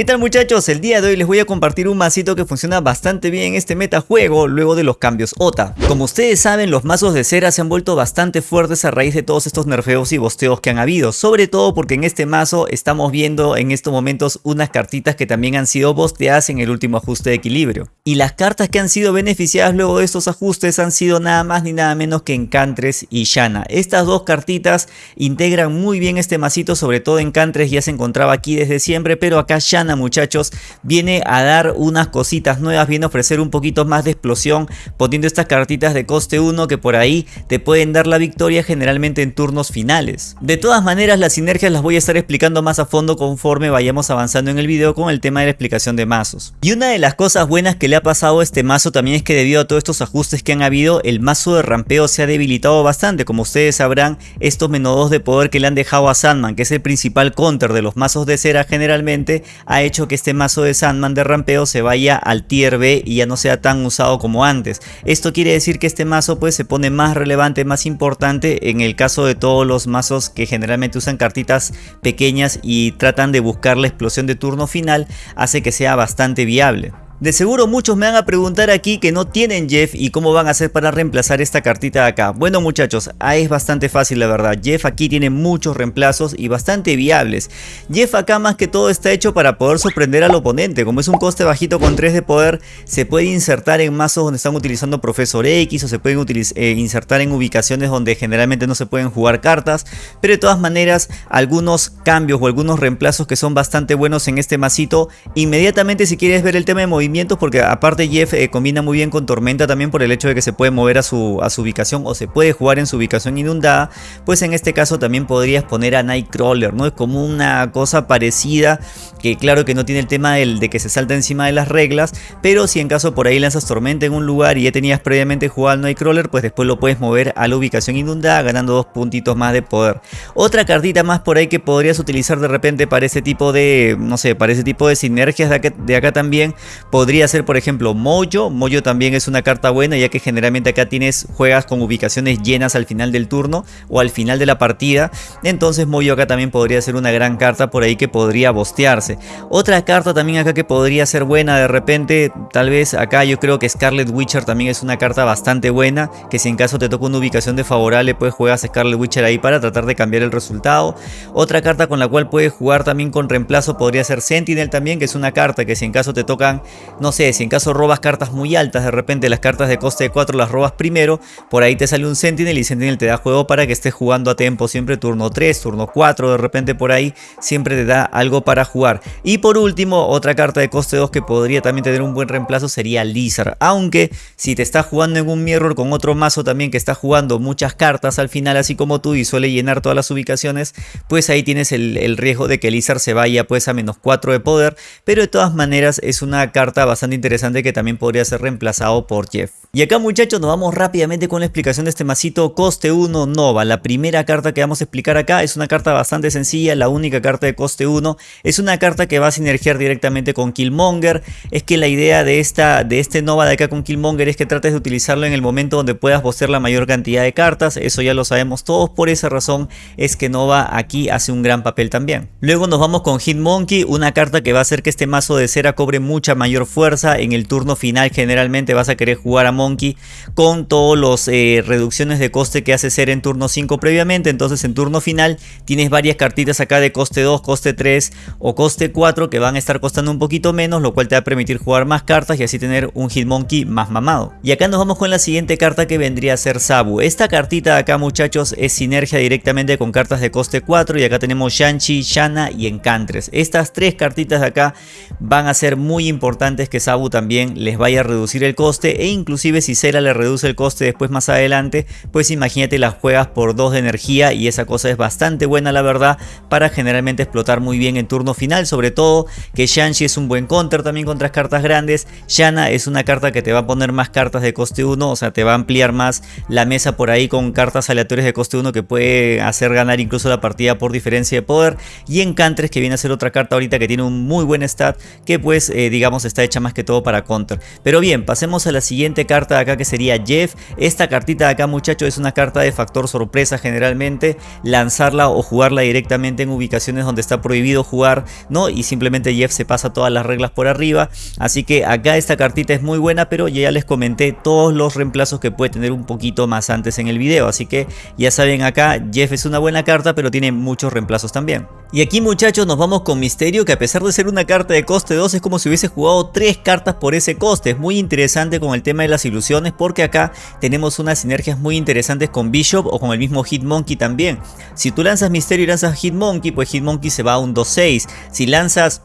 ¿Qué tal muchachos? El día de hoy les voy a compartir un masito que funciona bastante bien en este metajuego luego de los cambios OTA. Como ustedes saben, los mazos de cera se han vuelto bastante fuertes a raíz de todos estos nerfeos y bosteos que han habido, sobre todo porque en este mazo estamos viendo en estos momentos unas cartitas que también han sido bosteadas en el último ajuste de equilibrio. Y las cartas que han sido beneficiadas luego de estos ajustes han sido nada más ni nada menos que Encantres y Shanna. Estas dos cartitas integran muy bien este masito, sobre todo Encantres ya se encontraba aquí desde siempre, pero acá Muchachos viene a dar unas cositas nuevas, viene a ofrecer un poquito más de explosión poniendo estas cartitas de coste 1 que por ahí te pueden dar la victoria generalmente en turnos finales. De todas maneras las sinergias las voy a estar explicando más a fondo conforme vayamos avanzando en el video con el tema de la explicación de mazos. Y una de las cosas buenas que le ha pasado a este mazo también es que debido a todos estos ajustes que han habido, el mazo de rampeo se ha debilitado bastante. Como ustedes sabrán, estos menos de poder que le han dejado a Sandman, que es el principal counter de los mazos de cera generalmente, ha hecho que este mazo de Sandman de rampeo se vaya al tier B y ya no sea tan usado como antes. Esto quiere decir que este mazo pues se pone más relevante, más importante en el caso de todos los mazos que generalmente usan cartitas pequeñas y tratan de buscar la explosión de turno final, hace que sea bastante viable. De seguro muchos me van a preguntar aquí que no tienen Jeff y cómo van a hacer para reemplazar esta cartita de acá. Bueno muchachos, ah, es bastante fácil la verdad. Jeff aquí tiene muchos reemplazos y bastante viables. Jeff acá más que todo está hecho para poder sorprender al oponente. Como es un coste bajito con 3 de poder, se puede insertar en mazos donde están utilizando Profesor X o se pueden eh, insertar en ubicaciones donde generalmente no se pueden jugar cartas. Pero de todas maneras, algunos cambios o algunos reemplazos que son bastante buenos en este masito. Inmediatamente si quieres ver el tema de movimiento porque aparte Jeff eh, combina muy bien con Tormenta también por el hecho de que se puede mover a su, a su ubicación o se puede jugar en su ubicación inundada, pues en este caso también podrías poner a Nightcrawler, ¿no? Es como una cosa parecida que claro que no tiene el tema del, de que se salta encima de las reglas, pero si en caso por ahí lanzas Tormenta en un lugar y ya tenías previamente jugado al Nightcrawler, pues después lo puedes mover a la ubicación inundada ganando dos puntitos más de poder. Otra cartita más por ahí que podrías utilizar de repente para ese tipo de, no sé, para ese tipo de sinergias de acá, de acá también, Podría ser por ejemplo Mojo, Mojo también es una carta buena ya que generalmente acá tienes juegas con ubicaciones llenas al final del turno o al final de la partida. Entonces Mojo acá también podría ser una gran carta por ahí que podría bostearse. Otra carta también acá que podría ser buena de repente, tal vez acá yo creo que Scarlet Witcher también es una carta bastante buena. Que si en caso te toca una ubicación desfavorable pues juegas Scarlet Witcher ahí para tratar de cambiar el resultado. Otra carta con la cual puedes jugar también con reemplazo podría ser Sentinel también que es una carta que si en caso te tocan no sé, si en caso robas cartas muy altas, de repente las cartas de coste de 4 las robas primero, por ahí te sale un Sentinel y Sentinel te da juego para que estés jugando a tiempo, siempre turno 3, turno 4, de repente por ahí siempre te da algo para jugar. Y por último, otra carta de coste 2 que podría también tener un buen reemplazo sería Lizard, aunque si te estás jugando en un mirror con otro mazo también que está jugando muchas cartas al final así como tú y suele llenar todas las ubicaciones, pues ahí tienes el, riesgo de que Lizard se vaya pues a menos 4 de poder, pero de todas maneras es una carta bastante interesante que también podría ser reemplazado por Jeff. Y acá muchachos nos vamos rápidamente con la explicación de este masito coste 1 Nova. La primera carta que vamos a explicar acá es una carta bastante sencilla, la única carta de coste 1. Es una carta que va a sinergiar directamente con Killmonger. Es que la idea de, esta, de este Nova de acá con Killmonger es que trates de utilizarlo en el momento donde puedas bocear la mayor cantidad de cartas. Eso ya lo sabemos todos, por esa razón es que Nova aquí hace un gran papel también. Luego nos vamos con Hitmonkey, una carta que va a hacer que este mazo de cera cobre mucha mayor fuerza. En el turno final generalmente vas a querer jugar a Monkey con todas las eh, reducciones de coste que hace ser en turno 5 previamente. Entonces en turno final tienes varias cartitas acá de coste 2, coste 3 o coste 4 que van a estar costando un poquito menos, lo cual te va a permitir jugar más cartas y así tener un Hitmonkey más mamado. Y acá nos vamos con la siguiente carta que vendría a ser Sabu. Esta cartita de acá muchachos es sinergia directamente con cartas de coste 4 y acá tenemos Shanchi, Shana y Encantres. Estas tres cartitas de acá van a ser muy importantes que Sabu también les vaya a reducir el coste e inclusive si Cera le reduce el coste después más adelante, pues imagínate las juegas por 2 de energía y esa cosa es bastante buena la verdad para generalmente explotar muy bien en turno final, sobre todo que Shanshi es un buen counter también contra cartas grandes, Shana es una carta que te va a poner más cartas de coste 1, o sea te va a ampliar más la mesa por ahí con cartas aleatorias de coste 1 que puede hacer ganar incluso la partida por diferencia de poder y Encantres que viene a ser otra carta ahorita que tiene un muy buen stat que pues eh, digamos está hecha más que todo para counter. Pero bien, pasemos a la siguiente carta de acá que sería Jeff. Esta cartita de acá muchachos es una carta de factor sorpresa generalmente. Lanzarla o jugarla directamente en ubicaciones donde está prohibido jugar, ¿no? Y simplemente Jeff se pasa todas las reglas por arriba. Así que acá esta cartita es muy buena, pero ya les comenté todos los reemplazos que puede tener un poquito más antes en el video. Así que ya saben acá, Jeff es una buena carta, pero tiene muchos reemplazos también. Y aquí muchachos nos vamos con Misterio que a pesar de ser una carta de coste 2 es como si hubiese jugado 3 cartas por ese coste. Es muy interesante con el tema de las ilusiones porque acá tenemos unas sinergias muy interesantes con Bishop o con el mismo Hitmonkey también. Si tú lanzas Misterio y lanzas Hitmonkey pues Hitmonkey se va a un 2-6. Si lanzas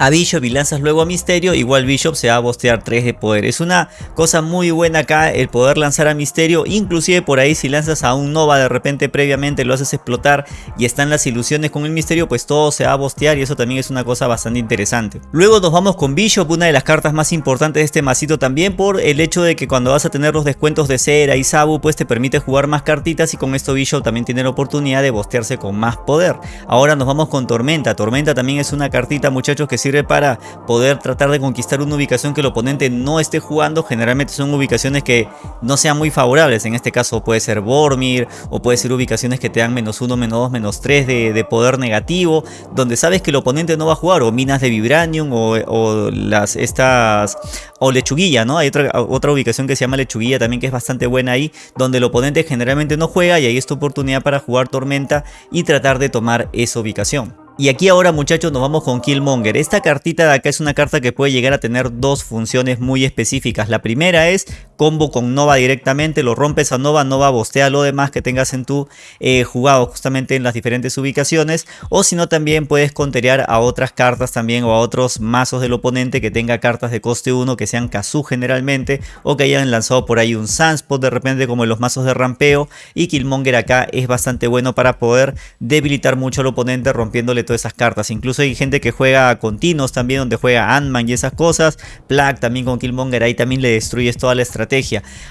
a Bishop y lanzas luego a Misterio, igual Bishop se va a bostear 3 de poder. Es una cosa muy buena acá el poder lanzar a Misterio, inclusive por ahí si lanzas a un Nova de repente previamente lo haces explotar y están las ilusiones con el Misterio, pues todo se va a bostear y eso también es una cosa bastante interesante. Luego nos vamos con Bishop, una de las cartas más importantes de este masito también por el hecho de que cuando vas a tener los descuentos de Cera y Sabu, pues te permite jugar más cartitas y con esto Bishop también tiene la oportunidad de bostearse con más poder. Ahora nos vamos con Tormenta, Tormenta también es una cartita muchachos que sirve para poder tratar de conquistar una ubicación que el oponente no esté jugando. Generalmente son ubicaciones que no sean muy favorables. En este caso puede ser Bormir o puede ser ubicaciones que te dan menos 1, menos 2, menos 3 de, poder negativo. Donde sabes que el oponente no va a jugar o minas de Vibranium o, las estas o lechuguilla, ¿no? Hay otra, otra ubicación que se llama lechuguilla también que es bastante buena ahí, donde el oponente generalmente no juega y ahí es tu oportunidad para jugar tormenta y tratar de tomar esa ubicación. Y aquí ahora muchachos nos vamos con Killmonger. Esta cartita de acá es una carta que puede llegar a tener dos funciones muy específicas. La primera es combo con Nova directamente, lo rompes a Nova, Nova bostea lo demás que tengas en tu eh, jugado justamente en las diferentes ubicaciones. O si no también puedes conterear a otras cartas también o a otros mazos del oponente que tenga cartas de coste 1 que sean Kazu generalmente. O que hayan lanzado por ahí un Sunspot de repente como en los mazos de rampeo. Y Killmonger acá es bastante bueno para poder debilitar mucho al oponente rompiéndole todas esas cartas. Incluso hay gente que juega continuos también donde juega Ant-Man y esas cosas. Plague también con Killmonger ahí también le destruyes toda la estrategia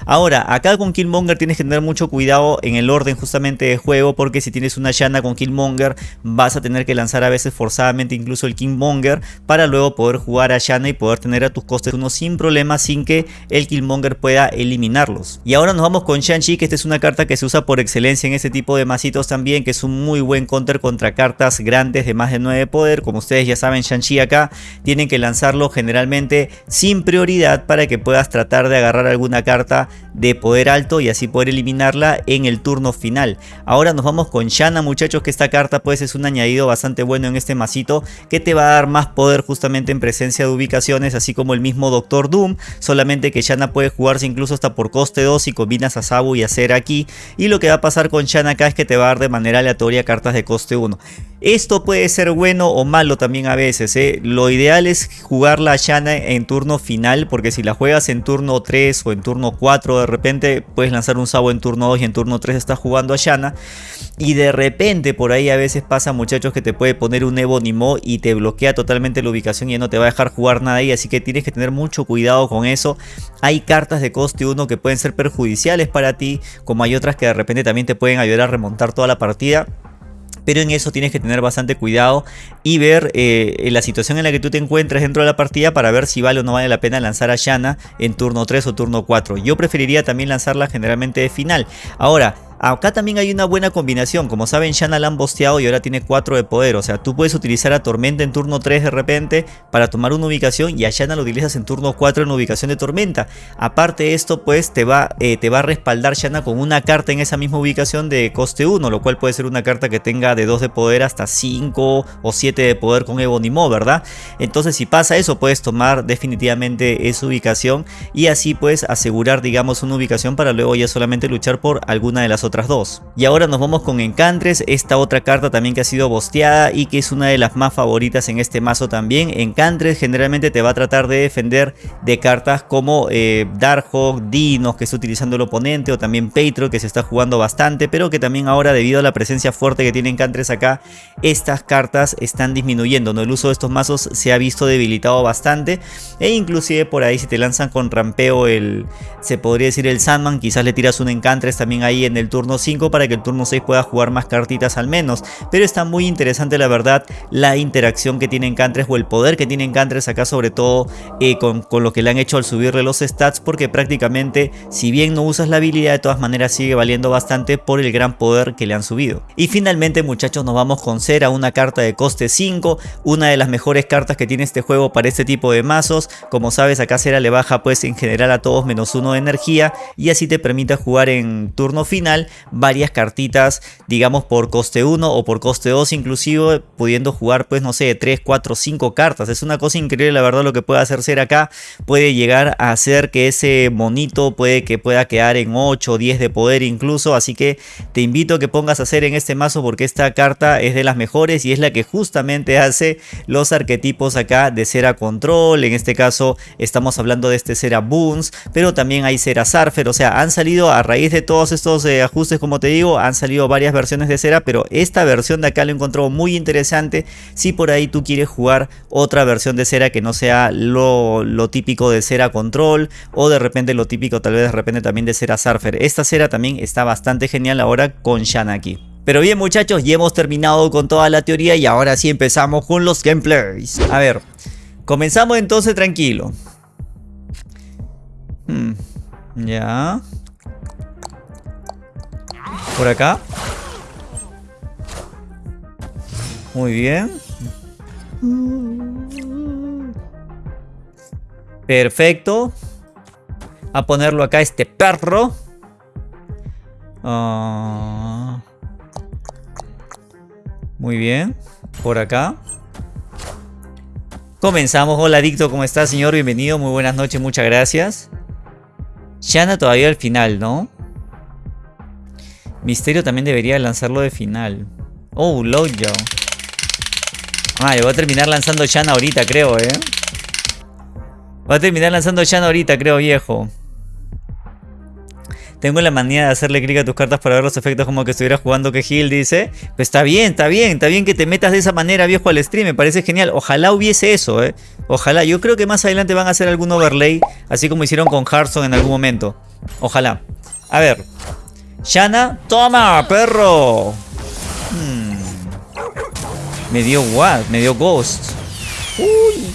Ahora, acá con Killmonger tienes que tener mucho cuidado en el orden justamente de juego porque si tienes una Shanna con Killmonger vas a tener que lanzar a veces forzadamente incluso el Killmonger para luego poder jugar a Shanna y poder tener a tus costes uno sin problema sin que el Killmonger pueda eliminarlos. Y ahora nos vamos con Shang-Chi que esta es una carta que se usa por excelencia en este tipo de masitos también que es un muy buen counter contra cartas grandes más de 9 poder. Como ustedes ya saben Shang-Chi acá tienen que lanzarlo generalmente sin prioridad para que puedas tratar de agarrar algún una carta de poder alto y así poder eliminarla en el turno final. Ahora nos vamos con Shanna muchachos que esta carta pues es un añadido bastante bueno en este masito que te va a dar más poder justamente en presencia de ubicaciones así como el mismo Doctor Doom. Solamente que Shanna puede jugarse incluso hasta por coste 2 si combinas a Sabu y a Cera aquí. Y lo que va a pasar con Shanna acá es que te va a dar de manera aleatoria cartas de coste 1. Esto puede ser bueno o malo también a veces. ¿eh? Lo ideal es jugar la Shanna en turno final porque si la juegas en turno 3 o en turno 4 de repente puedes lanzar un Sabo en turno 2 y en turno 3 estás jugando a Shanna. Y de repente por ahí a veces pasa muchachos que te puede poner un Evo Nimo y te bloquea totalmente la ubicación y no te va a dejar jugar nada ahí. Así que tienes que tener mucho cuidado con eso. Hay cartas de coste 1 que pueden ser perjudiciales para ti como hay otras que de repente también te pueden ayudar a remontar toda la partida pero en eso tienes que tener bastante cuidado y ver eh, la situación en la que tú te encuentres dentro de la partida para ver si vale o no vale la pena lanzar a Shanna en turno 3 o turno 4. Yo preferiría también lanzarla generalmente de final. Ahora, Acá también hay una buena combinación, como saben Shanna la han bosteado y ahora tiene 4 de poder, o sea tú puedes utilizar a Tormenta en turno 3 de repente para tomar una ubicación y a Shanna lo utilizas en turno 4 en ubicación de Tormenta. Aparte de esto pues te va, eh, te va a respaldar Shanna con una carta en esa misma ubicación de coste 1, lo cual puede ser una carta que tenga de 2 de poder hasta 5 o 7 de poder con Ebonimo, ¿verdad? Entonces si pasa eso puedes tomar definitivamente esa ubicación y así puedes asegurar digamos una ubicación para luego ya solamente luchar por alguna de las otras otras dos. Y ahora nos vamos con Encantres, esta otra carta también que ha sido bosteada y que es una de las más favoritas en este mazo también. Encantres generalmente te va a tratar de defender de cartas como eh, Darkhawk, Dinos que está utilizando el oponente o también Patro que se está jugando bastante, pero que también ahora debido a la presencia fuerte que tiene Encantres acá, estas cartas están disminuyendo, ¿no? El uso de estos mazos se ha visto debilitado bastante e inclusive por ahí si te lanzan con rampeo el, se podría decir el Sandman, quizás le tiras un Encantres también ahí en el turno turno 5 para que el turno 6 pueda jugar más cartitas al menos. Pero está muy interesante la verdad la interacción que tiene Encantres o el poder que tiene Encantres acá sobre todo eh, con, con lo que le han hecho al subirle los stats porque prácticamente si bien no usas la habilidad de todas maneras sigue valiendo bastante por el gran poder que le han subido. Y finalmente muchachos nos vamos con Cera, una carta de coste 5, una de las mejores cartas que tiene este juego para este tipo de mazos. Como sabes acá Cera le baja pues en general a todos menos uno de energía y así te permite jugar en turno final varias cartitas digamos por coste 1 o por coste 2 inclusive pudiendo jugar pues no sé 3, 4, 5 cartas. Es una cosa increíble la verdad lo que puede hacer Cera acá. Puede llegar a hacer que ese monito puede que pueda quedar en 8 o 10 de poder incluso. Así que te invito que pongas a hacer en este mazo porque esta carta es de las mejores y es la que justamente hace los arquetipos acá de Cera Control. En este caso estamos hablando de este Cera Boons, pero también hay Cera Surfer. O sea, han salido a raíz de todos estos eh, ajustes como te digo, han salido varias versiones de Cera, pero esta versión de acá lo encontró muy interesante. Si por ahí tú quieres jugar otra versión de Cera que no sea lo, lo típico de Cera Control o de repente lo típico tal vez de repente también de Cera Surfer. Esta Cera también está bastante genial ahora con Shan aquí. Pero bien muchachos, ya hemos terminado con toda la teoría y ahora sí empezamos con los gameplays. A ver, comenzamos entonces tranquilo. Hmm, ya. Por acá. Muy bien. Perfecto. A ponerlo acá este perro. Ah. Muy bien. Por acá. Comenzamos. Hola Adicto, ¿cómo estás señor? Bienvenido. Muy buenas noches, muchas gracias. Shana todavía al final, ¿no? Misterio también debería lanzarlo de final. Oh, Lojo. Ah, le voy a terminar lanzando Shana ahorita, creo, ¿eh? Voy a terminar lanzando Shana ahorita, creo, viejo. Tengo la manía de hacerle clic a tus cartas para ver los efectos como que estuviera jugando que Gil dice. Pues está bien, está bien, está bien que te metas de esa manera, viejo, al stream. Me parece genial. Ojalá hubiese eso, eh. Ojalá. Yo creo que más adelante van a hacer algún overlay, así como hicieron con Hearthstone en algún momento. Ojalá. A ver. Shana, toma, perro. Hmm. Me dio what? Me dio ghost. Uy.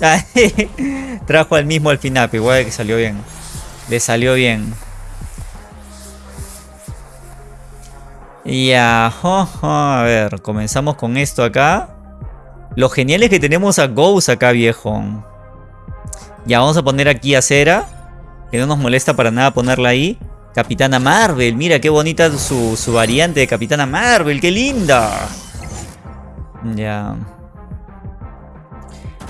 Trajo al mismo al final, igual que salió bien. Le salió bien. Ya, a ver, comenzamos con esto acá. Lo genial es que tenemos a Ghost acá, viejo. Ya, vamos a poner aquí a Cera. Que no nos molesta para nada ponerla ahí. Capitana Marvel, mira qué bonita su, su variante de Capitana Marvel, qué linda. Ya.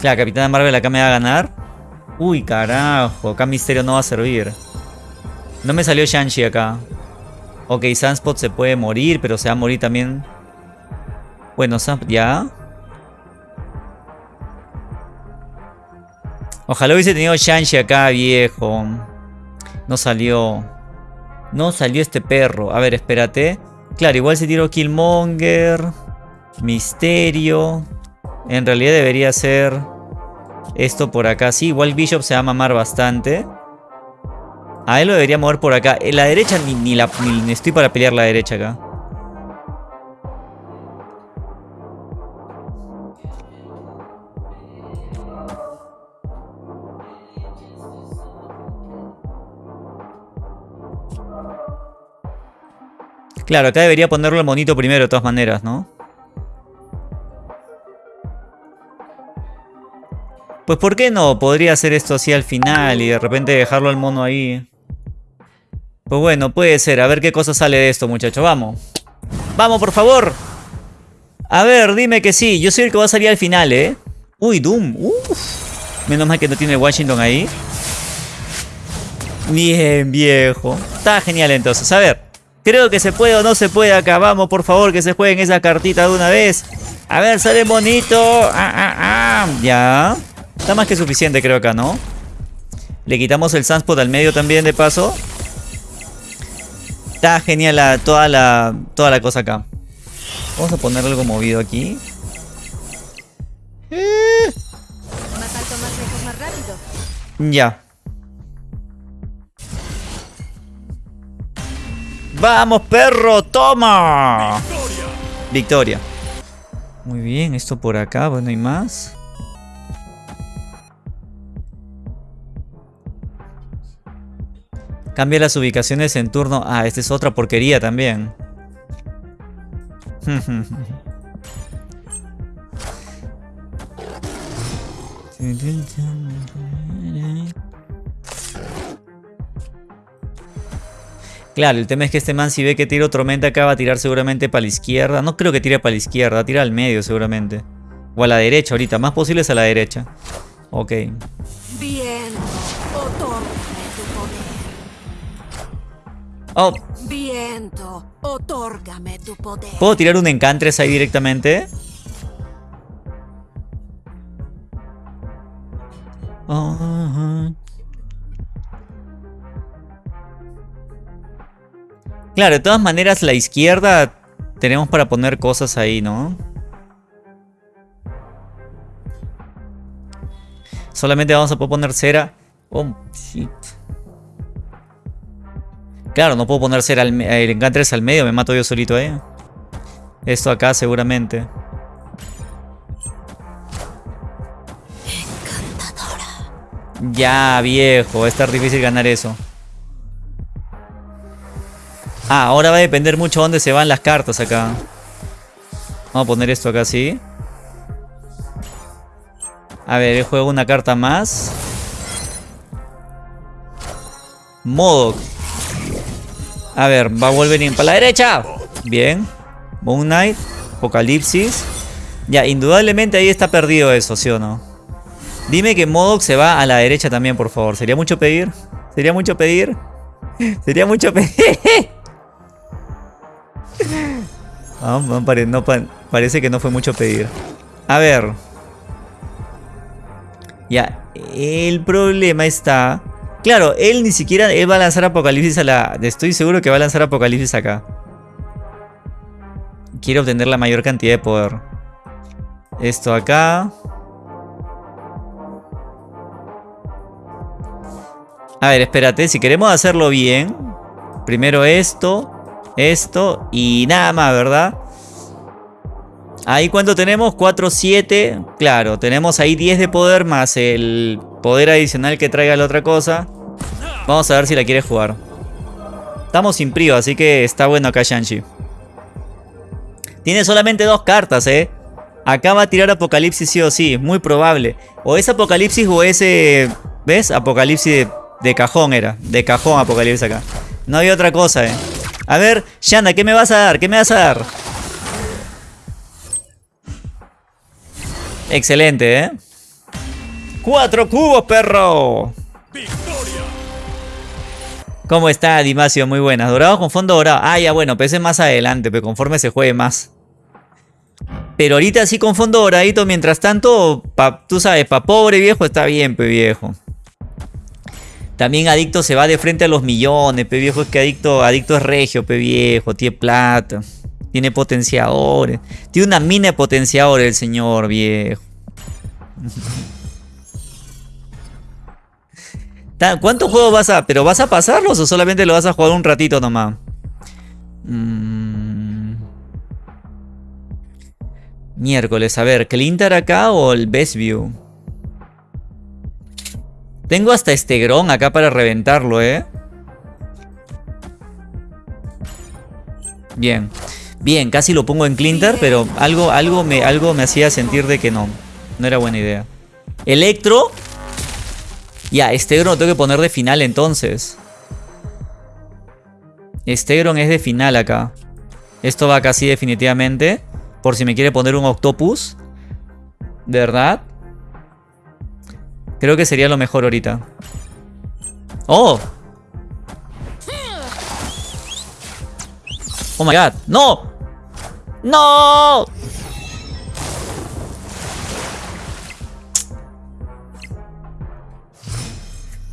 Claro, Capitana Marvel acá me va a ganar. Uy, carajo. Acá Misterio no va a servir. No me salió Shang-Chi acá. Ok, Sunspot se puede morir, pero se va a morir también. Bueno, ya. Ojalá hubiese tenido Shang-Chi acá, viejo. No salió. No salió este perro. A ver, espérate. Claro, igual se tiró Killmonger. Misterio. En realidad debería ser esto por acá. Sí, igual Bishop se va a mamar bastante. A él lo debería mover por acá. En la derecha ni, la, ni estoy para pelear la derecha acá. Claro, acá debería ponerlo el monito primero de todas maneras, ¿no? Pues ¿por qué no? Podría hacer esto así al final y de repente dejarlo al mono ahí. Pues bueno, puede ser. A ver qué cosa sale de esto, muchachos. Vamos. Vamos, por favor. A ver, dime que sí. Yo soy el que va a salir al final, ¿eh? Uy, Doom. Menos mal que no tiene Washington ahí. Bien, viejo. Está genial entonces. A ver. Creo que se puede o no se puede acá. Vamos, por favor, que se jueguen esa cartita de una vez. A ver, sale bonito. Ah, ah, ah. Ya. Está más que suficiente creo acá, ¿no? Le quitamos el Sunspot al medio también de paso. Está genial toda, la, toda la cosa acá. Vamos a poner algo movido aquí. Más alto, más lejos, más rápido. Ya. ¡Vamos, perro! ¡Toma! Victoria. Victoria. Muy bien, esto por acá, bueno, ¿hay más? Cambia las ubicaciones en turno. Ah, esta es otra porquería también. Claro, el tema es que este man si ve que tiro tormenta acá va a tirar seguramente para la izquierda. No creo que tire para la izquierda, tira al medio seguramente. O a la derecha ahorita, más posible es a la derecha. Ok. Bien, Oh. Viento, otórgame tu poder. ¿Puedo tirar un encantres ahí directamente? Claro, de todas maneras la izquierda tenemos para poner cosas ahí, ¿no? Solamente vamos a poder poner cera. Oh, shit. Claro, no puedo poner cera al, el encantres al medio, me mato yo solito ahí. ¿eh? Esto acá seguramente. Ya, viejo, va a estar difícil ganar eso. Ah, ahora va a depender mucho dónde se van las cartas acá. Vamos a poner esto acá así. A ver, juego una carta más. Modo. A ver, va a volver para la derecha. Bien. Moon Knight. Apocalipsis. Ya, indudablemente ahí está perdido eso, ¿sí o no? Dime que Modoc se va a la derecha también, por favor. ¿Sería mucho pedir? ¿Sería mucho pedir? ¿Sería mucho pedir? Ah, no, parece que no fue mucho pedir. A ver. Ya, el problema está... Claro, él ni siquiera... Él va a lanzar Apocalipsis a la... Estoy seguro que va a lanzar Apocalipsis acá. Quiere obtener la mayor cantidad de poder. Esto acá. A ver, espérate. Si queremos hacerlo bien. Primero esto esto y nada más, ¿verdad? Ahí cuánto tenemos, 4, 7, claro, tenemos ahí 10 de poder más el poder adicional que traiga la otra cosa. Vamos a ver si la quiere jugar. Estamos sin prio, así que está bueno acá Shanchi. Tiene solamente dos cartas, ¿eh? Acá va a tirar Apocalipsis sí o sí, muy probable. O es Apocalipsis o ese... ¿Ves? Apocalipsis de, de cajón era. De cajón Apocalipsis acá. No había otra cosa, ¿eh? A ver, Shanda, ¿qué me vas a dar? ¿Qué me vas a dar? Excelente, ¿eh? ¡Cuatro cubos, perro! ¡Victoria! ¿Cómo está, Dimasio? Muy buenas. Dorado con fondo dorado. Ah, ya bueno, pese más adelante, pero conforme se juegue más. Pero ahorita sí con fondo doradito, mientras tanto, tú sabes, pa' pobre viejo está bien, pe viejo. También Adicto se va de frente a los millones, pe viejo. Es que Adicto, Adicto es regio, pe viejo. Tiene plata. Tiene potenciadores. Tiene una mina de potenciadores el señor, viejo. ¿Cuántos juegos vas a...? ¿Pero vas a pasarlos o solamente lo vas a jugar un ratito nomás? Mm. Miércoles, a ver, ¿Clintar acá o el Best View? Tengo hasta este Gron acá para reventarlo, ¿eh? Bien. Bien, casi lo pongo en Clinter, pero algo, algo, me, algo me hacía sentir de que no. No era buena idea. Electro. Ya, Stegron lo tengo que poner de final entonces. Stegron es de final acá. Esto va casi definitivamente. Por si me quiere poner un Octopus. ¿De verdad? Creo que sería lo mejor ahorita. ¡Oh! ¡Oh my god! ¡No! ¡No!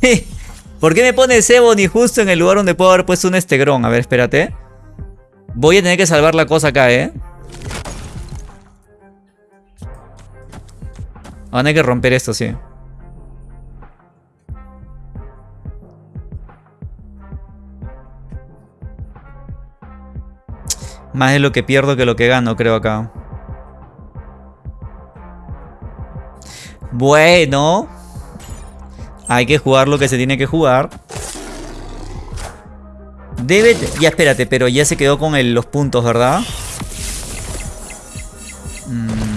¿Por qué me pone Seboni justo en el lugar donde puedo haber puesto un estegrón? A ver, espérate. Voy a tener que salvar la cosa acá, ¿eh? Van a que romper esto, sí. Más de lo que pierdo que lo que gano, creo acá. Bueno. Hay que jugar lo que se tiene que jugar. Debe... Ya espérate, pero ya se quedó con los puntos, ¿verdad? Mm.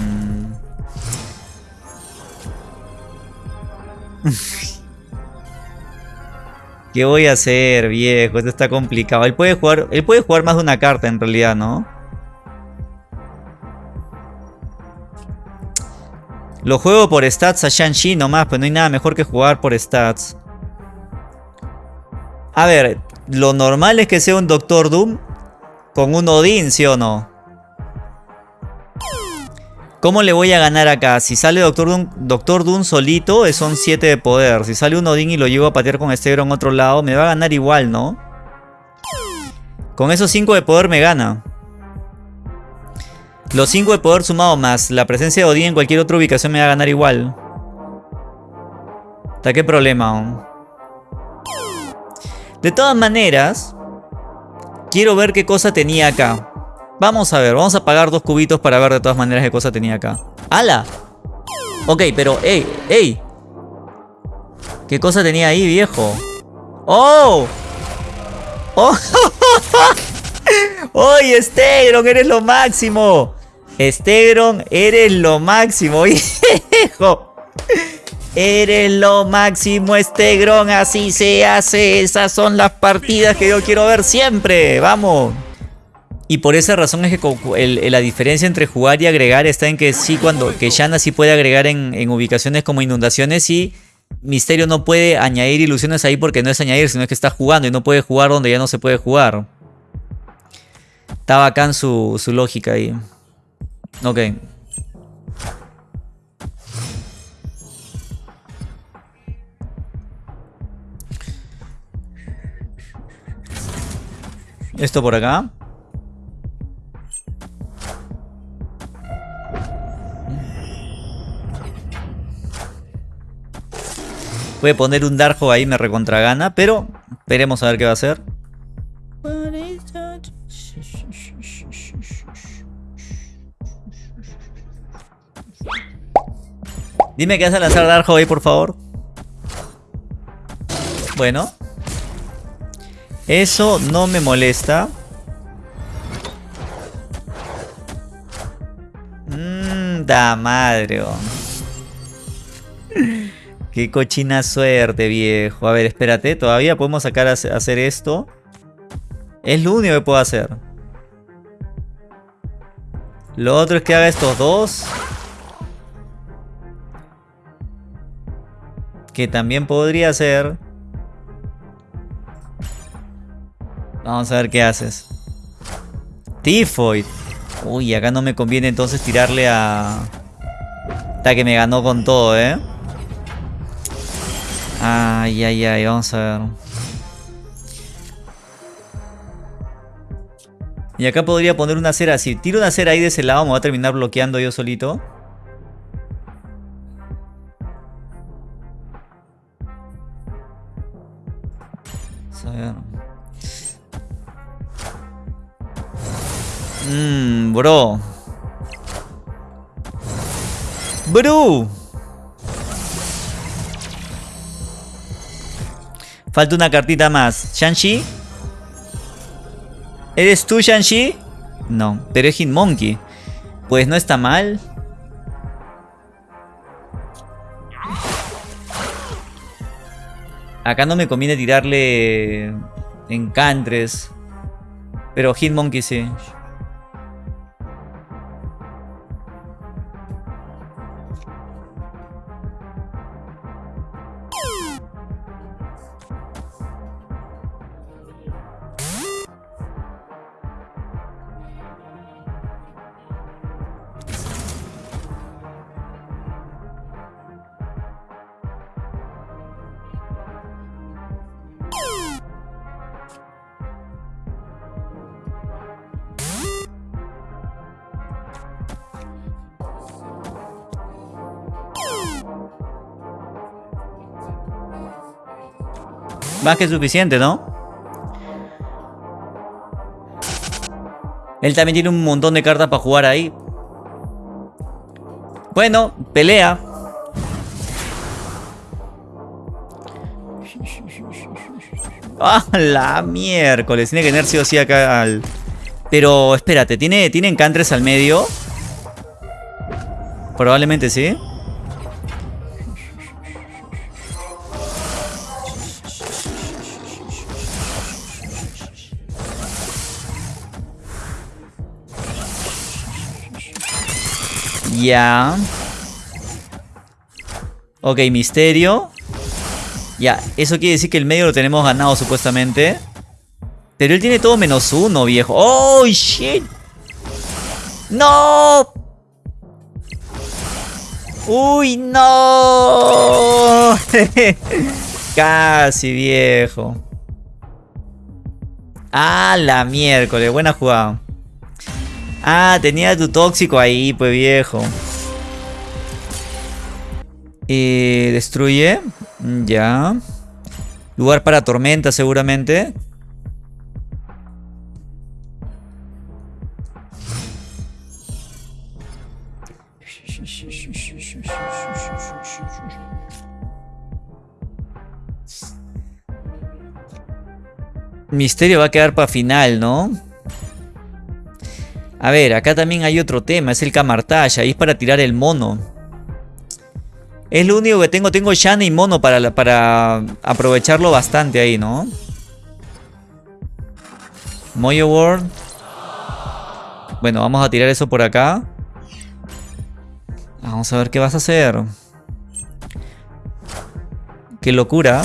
¿Qué voy a hacer, viejo? Esto está complicado. Él puede jugar, él puede jugar más de una carta en realidad, ¿no? Lo juego por stats a Shang-Chi nomás, pues no hay nada mejor que jugar por stats. A ver, lo normal es que sea un Doctor Doom con un Odin, ¿sí o no? ¿Cómo le voy a ganar acá? Si sale Doctor Doom, Doctor Doom solito, son 7 de poder. Si sale un Odin y lo llevo a patear con Stegron en otro lado, me va a ganar igual, ¿no? Con esos 5 de poder me gana. Los 5 de poder sumado más la presencia de Odin en cualquier otra ubicación me va a ganar igual. ¿Hasta qué problema? De todas maneras, quiero ver qué cosa tenía acá. Vamos a ver, vamos a pagar dos cubitos para ver de todas maneras qué cosa tenía acá. ¡Hala! Ok, pero, ¡ey! ¡ey! ¿Qué cosa tenía ahí, viejo? ¡Oh! ¡Oh! ¡Oye, Stegron! ¡Eres lo máximo! Stegron, eres lo máximo, viejo. Eres lo máximo, Stegron. Así se hace. Esas son las partidas que yo quiero ver siempre. Vamos. Y por esa razón es que la diferencia entre jugar y agregar está en que sí, cuando que Shanna sí puede agregar en, ubicaciones como inundaciones y Misterio no puede añadir ilusiones ahí porque no es añadir, sino que está jugando y no puede jugar donde ya no se puede jugar. Está bacán su, su lógica ahí. Ok. Esto por acá. A poner un Darjo ahí, me recontragana, pero esperemos a ver qué va a hacer. Dime que vas a lanzar Darjo ahí, por favor. Bueno. Eso no me molesta. Mmm, da madre. Qué cochina suerte, viejo. A ver, espérate. Todavía podemos sacar a hacer esto. Es lo único que puedo hacer. Lo otro es que haga estos dos. Que también podría ser. Vamos a ver qué haces. Tifoid. Uy, acá no me conviene entonces tirarle a... Hasta que me ganó con todo, ¿eh? Ay, ay, ay, vamos a ver. Y acá podría poner una cera. Si tiro una cera ahí de ese lado, me va a terminar bloqueando yo solito. A ver. Mmm, bro. Bro. Falta una cartita más. ¿Shang-Chi? ¿Eres tú, Shang-Chi? No, pero es Hitmonkey. Pues no está mal. Acá no me conviene tirarle encantres. Pero Hitmonkey sí. Más que suficiente, ¿no? Él también tiene un montón de cartas para jugar ahí. Bueno, pelea. ¡Ah, la miércoles! Tiene que tener sí o sí acá al... Pero espérate, ¿tiene, ¿tiene encantres al medio? Probablemente sí. Ya. Ok, misterio. Ya, eso quiere decir que el medio lo tenemos ganado supuestamente. Pero él tiene todo menos uno, viejo. ¡Oh, shit! ¡No! ¡Uy, no! Casi, viejo. Ah, la miércoles. Buena jugada. Ah, tenía tu tóxico ahí, pues viejo. Eh, destruye. Ya. Lugar para tormenta seguramente. Misterio va a quedar para final, ¿no? A ver, acá también hay otro tema, es el Camartage, ahí es para tirar el mono. Es lo único que tengo, tengo Shana y mono para, para aprovecharlo bastante ahí, ¿no? Moyo World. Bueno, vamos a tirar eso por acá. Vamos a ver qué vas a hacer. Qué locura.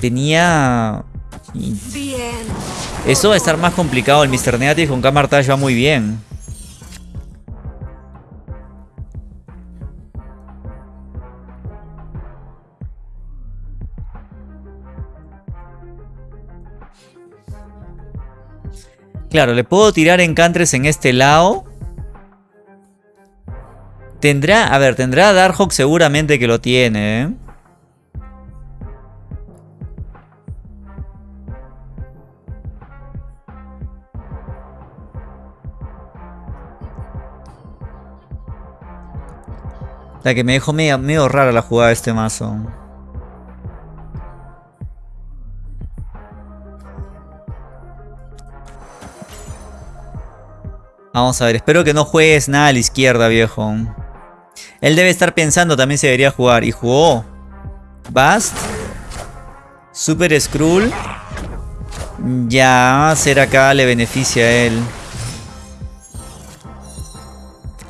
Tenía... Eso va a estar más complicado. El Mr. Negative con Camartage va muy bien. Claro, le puedo tirar encantres en este lado. Tendrá, a ver, tendrá Darkhawk seguramente que lo tiene, ¿eh? La que me dejó medio, rara la jugada de este mazo. Vamos a ver, espero que no juegues nada a la izquierda, viejo. Él debe estar pensando también si debería jugar. Y jugó. Bast. Super Skrull. Ya, hacer acá le beneficia a él.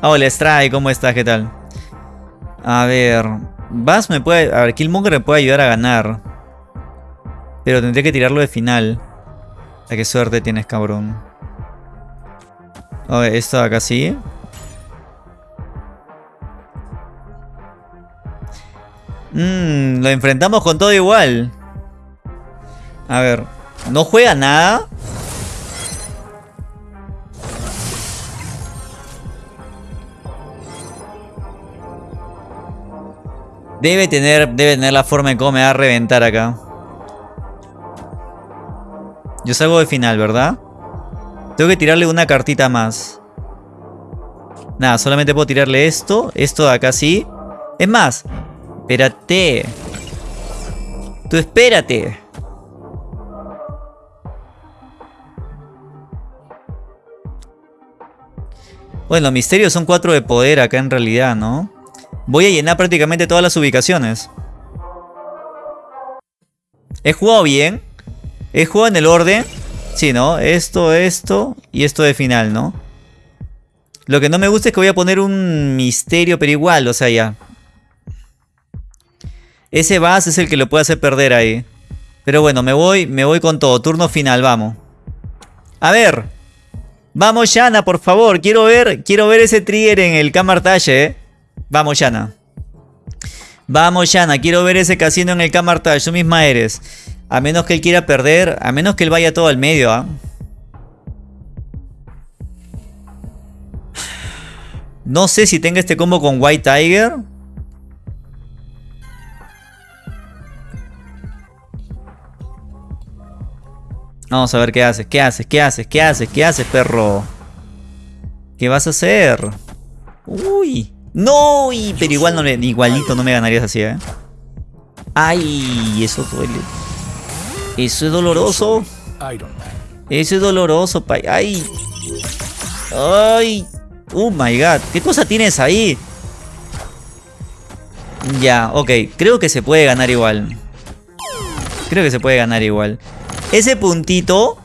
Hola, Stray, ¿cómo estás? ¿Qué tal? A ver. Bass me puede... A ver, Killmonger me puede ayudar a ganar. Pero tendré que tirarlo de final. A qué suerte tienes, cabrón. A ver, esto acá sí. Mmm, lo enfrentamos con todo igual. A ver, no juega nada. Debe tener, debe tener la forma de cómo me va a reventar acá. Yo salgo de final, ¿verdad? Tengo que tirarle una cartita más. Nada, solamente puedo tirarle esto. Esto de acá sí. Es más, espérate. Tú espérate. Bueno, misterios son cuatro de poder acá en realidad, ¿no? Voy a llenar prácticamente todas las ubicaciones. He jugado bien. He jugado en el orden. Sí, ¿no? Esto, esto y esto de final, ¿no? Lo que no me gusta es que voy a poner un misterio, pero igual, o sea, ya. Ese base es el que lo puede hacer perder ahí. Pero bueno, me voy, me voy con todo. Turno final, vamos. A ver. Vamos, Yana, por favor. Quiero ver, quiero ver ese trigger en el Camartage, eh. Vamos, Yana. Vamos, Yana. Quiero ver ese casino en el Camartage. Tú misma eres. A menos que él quiera perder. A menos que él vaya todo al medio, ¿ah? No sé si tenga este combo con White Tiger. Vamos a ver qué haces, qué haces, qué haces, qué haces, qué haces, perro. ¿Qué vas a hacer? Uy. No, pero igual no le, igualito no me ganarías así, ¿eh? Ay, eso duele. Eso es doloroso. Eso es doloroso, pay. Ay. Ay. Oh my god. ¿Qué cosa tienes ahí? Ya, ok. Creo que se puede ganar igual. Creo que se puede ganar igual. Ese puntito.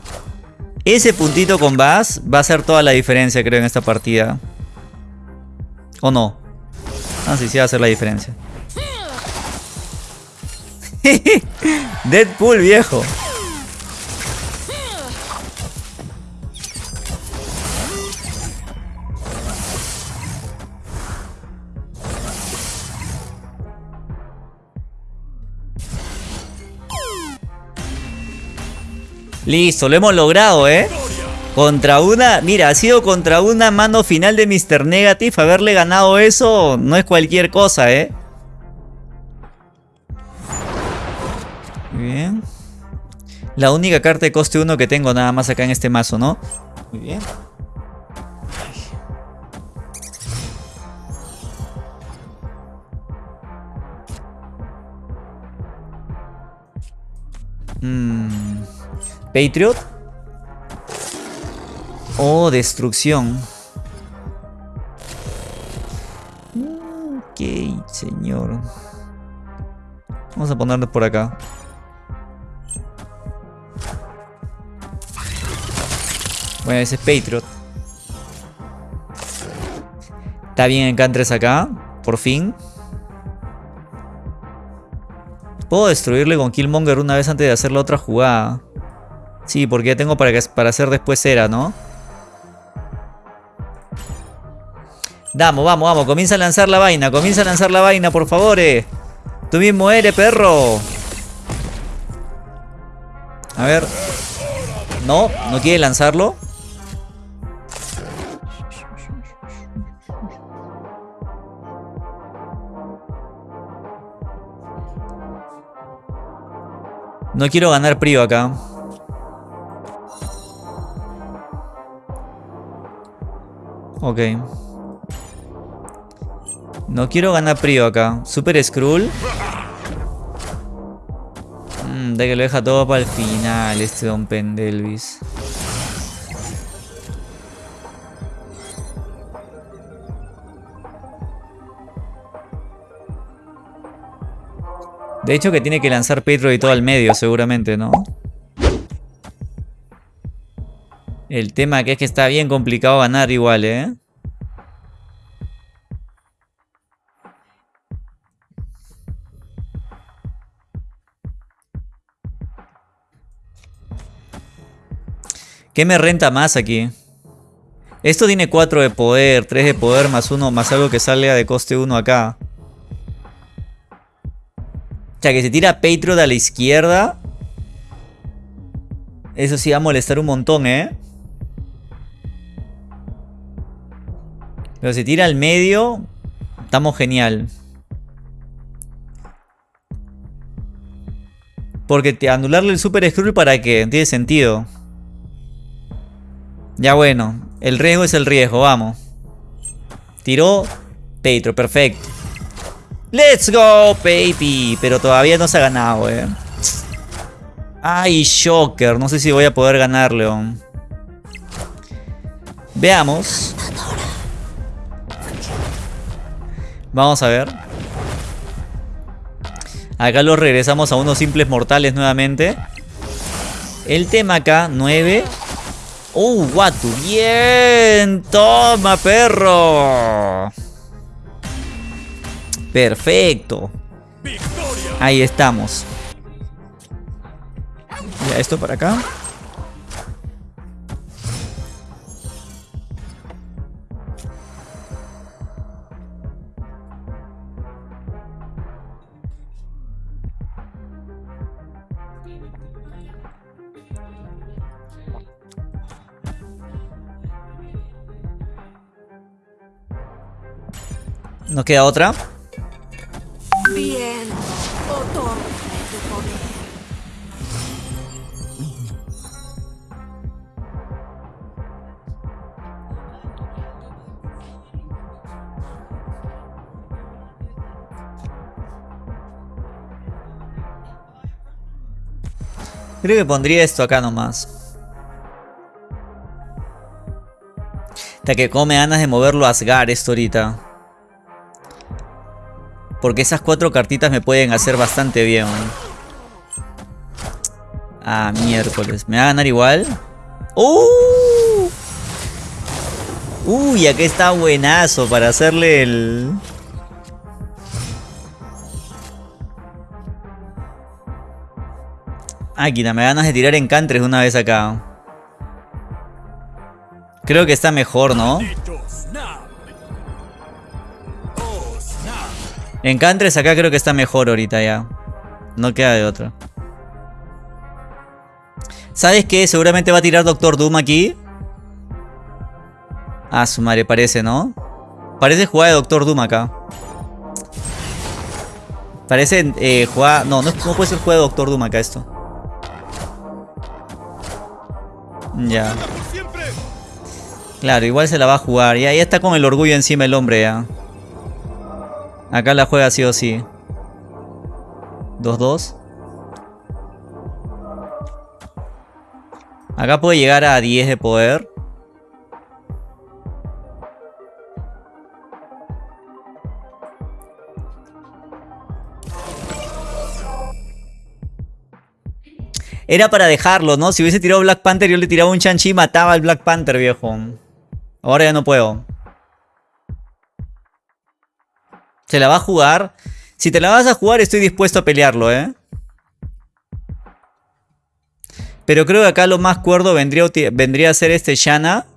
Ese puntito con Bass va a hacer toda la diferencia, creo, en esta partida. ¿O no? Ah, sí, sí va a hacer la diferencia. Deadpool, viejo. Listo, lo hemos logrado, ¿eh? Contra una... Mira, ha sido contra una mano final de Mr. Negative. Haberle ganado eso no es cualquier cosa, ¿eh? Muy bien. La única carta de coste 1 que tengo nada más acá en este mazo, ¿no? Muy bien. Mmm... Patriot. Oh, destrucción. Ok, señor. Vamos a ponerlo por acá. Bueno, ese es Patriot. Está bien Encantres acá. Por fin. Puedo destruirle con Killmonger una vez antes de hacer la otra jugada. Sí, porque ya tengo para, para hacer después cera, ¿no? Vamos, vamos, vamos. Comienza a lanzar la vaina. Comienza a lanzar la vaina, por favor. Eh. Tú mismo eres, perro. A ver. No, no quiere lanzarlo. No quiero ganar Prio acá. Ok. No quiero ganar Prio acá. Super Skrull. Mm, de que lo deja todo para el final este Don Pendelvis. De hecho que tiene que lanzar Petro y todo al medio seguramente, ¿no? El tema que es que está bien complicado ganar igual, ¿eh? ¿Qué me renta más aquí? Esto tiene 4 de poder, 3 de poder más 1 más algo que salga de coste 1 acá. O sea que se tira Patriot a la izquierda. Eso sí va a molestar un montón, ¿eh? Pero si tira al medio, estamos genial. Porque te anularle el Super Skrull para qué? Tiene sentido. Ya bueno, el riesgo es el riesgo, vamos. Tiró Petro, perfecto. ¡Let's go, baby! Pero todavía no se ha ganado, eh. Ay, Shocker. No sé si voy a poder ganarle. Veamos. Vamos a ver. Acá los regresamos a unos simples mortales nuevamente. El tema acá, 9. ¡Uh, Watu! ¡Bien! ¡Toma, perro! Perfecto. Ahí estamos. Ya, esto para acá. No queda otra. Bien, Creo que pondría esto acá nomás. Hasta que come ganas de moverlo a Asgar esto ahorita. Porque esas cuatro cartitas me pueden hacer bastante bien. Ah, miércoles. ¿Me va a ganar igual? ¡Uh! Uy, aquí está buenazo para hacerle el... Áquina, me ganas de tirar encantres una vez acá. Creo que está mejor, ¿no? Encantres acá creo que está mejor ahorita ya. No queda de otra. ¿Sabes qué? Seguramente va a tirar Doctor Doom aquí. Ah, su madre, parece, ¿no? Parece jugada de Doctor Doom acá. Parece eh, jugada... No, no, no puede ser jugada de Doctor Doom acá esto. Ya. Claro, igual se la va a jugar. Ya, ya está con el orgullo encima el hombre ya. Acá la juega sí o sí. 2-2. Acá puede llegar a 10 de poder. Era para dejarlo, ¿no? Si hubiese tirado Black Panther, yo le tiraba un Chanchi y mataba al Black Panther, viejo. Ahora ya no puedo. ¿Se la va a jugar? Si te la vas a jugar estoy dispuesto a pelearlo, ¿eh? Pero creo que acá lo más cuerdo vendría, vendría a ser este Shanna.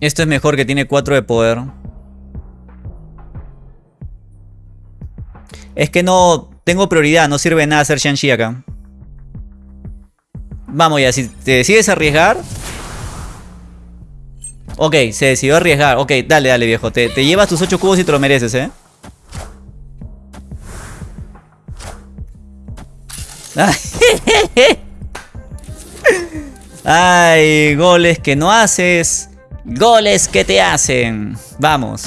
Esto es mejor que tiene 4 de poder. Es que no tengo prioridad, no sirve nada hacer Shang-Chi acá. Vamos ya, si te decides arriesgar. Ok, se decidió arriesgar. Ok, dale, dale, viejo. Te, te llevas tus 8 cubos y te lo mereces, ¿eh? Ay, goles que no haces. Goles que te hacen. Vamos.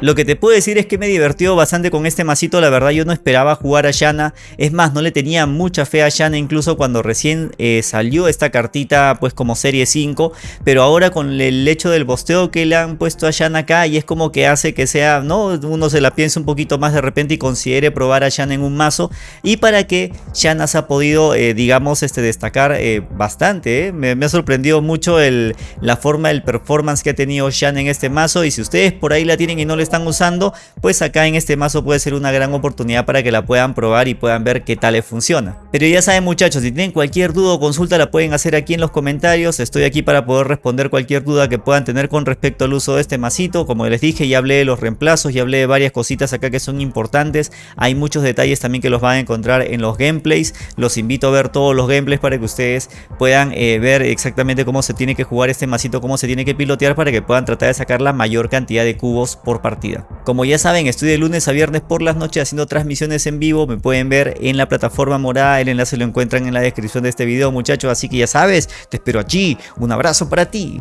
Lo que te puedo decir es que me divirtió bastante con este masito, la verdad yo no esperaba jugar a Shanna, es más no le tenía mucha fe a Shanna incluso cuando recién eh, salió esta cartita pues como serie 5, pero ahora con el hecho del bosteo que le han puesto a Shanna acá y es como que hace que sea, no, uno se la piense un poquito más de repente y considere probar a Shanna en un mazo. Y para que Shanna se ha podido eh, digamos este destacar eh, bastante, me, ha sorprendido mucho el, la forma, el performance que ha tenido Shanna en este mazo. Y si ustedes por ahí la tienen y no les están usando, pues acá en este mazo puede ser una gran oportunidad para que la puedan probar y puedan ver qué tal les funciona. Pero ya saben muchachos, si tienen cualquier duda o consulta la pueden hacer aquí en los comentarios, estoy aquí para poder responder cualquier duda que puedan tener con respecto al uso de este masito, como les dije ya hablé de los reemplazos, ya hablé de varias cositas acá que son importantes, hay muchos detalles también que los van a encontrar en los gameplays, los invito a ver todos los gameplays para que ustedes puedan eh, ver exactamente cómo se tiene que jugar este masito, cómo se tiene que pilotear para que puedan tratar de sacar la mayor cantidad de cubos por Como ya saben, estoy de lunes a viernes por las noches haciendo transmisiones en vivo. Me pueden ver en la plataforma morada. El enlace lo encuentran en la descripción de este video, muchachos. Así que ya sabes, te espero allí. Un abrazo para ti.